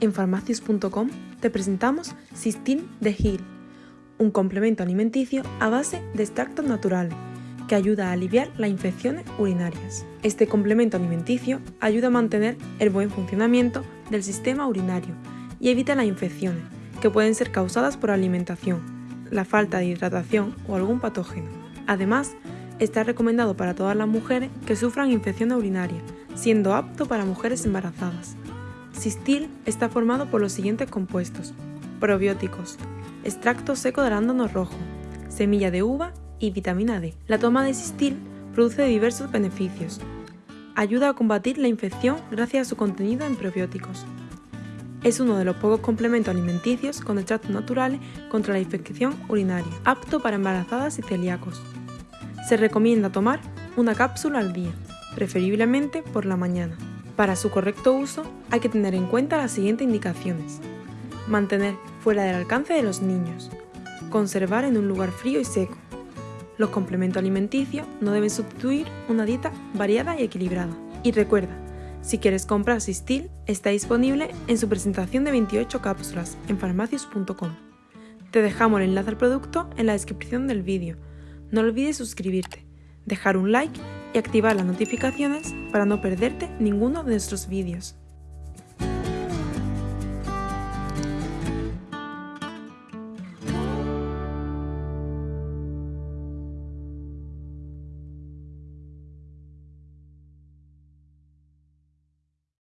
En farmacius.com te presentamos Sistin de Hill, un complemento alimenticio a base de extracto natural que ayuda a aliviar las infecciones urinarias. Este complemento alimenticio ayuda a mantener el buen funcionamiento del sistema urinario y evita las infecciones que pueden ser causadas por alimentación, la falta de hidratación o algún patógeno. Además, está recomendado para todas las mujeres que sufran infecciones urinarias, siendo apto para mujeres embarazadas. Sistil está formado por los siguientes compuestos: probióticos, extracto seco de arándano rojo, semilla de uva y vitamina D. La toma de Sistil produce diversos beneficios. Ayuda a combatir la infección gracias a su contenido en probióticos. Es uno de los pocos complementos alimenticios con extractos naturales contra la infección urinaria, apto para embarazadas y celíacos. Se recomienda tomar una cápsula al día, preferiblemente por la mañana. Para su correcto uso hay que tener en cuenta las siguientes indicaciones. Mantener fuera del alcance de los niños. Conservar en un lugar frío y seco. Los complementos alimenticios no deben sustituir una dieta variada y equilibrada. Y recuerda, si quieres comprar Sistil, está disponible en su presentación de 28 cápsulas en farmacius.com. Te dejamos el enlace al producto en la descripción del vídeo. No olvides suscribirte, dejar un like y activar las notificaciones para no perderte ninguno de nuestros vídeos.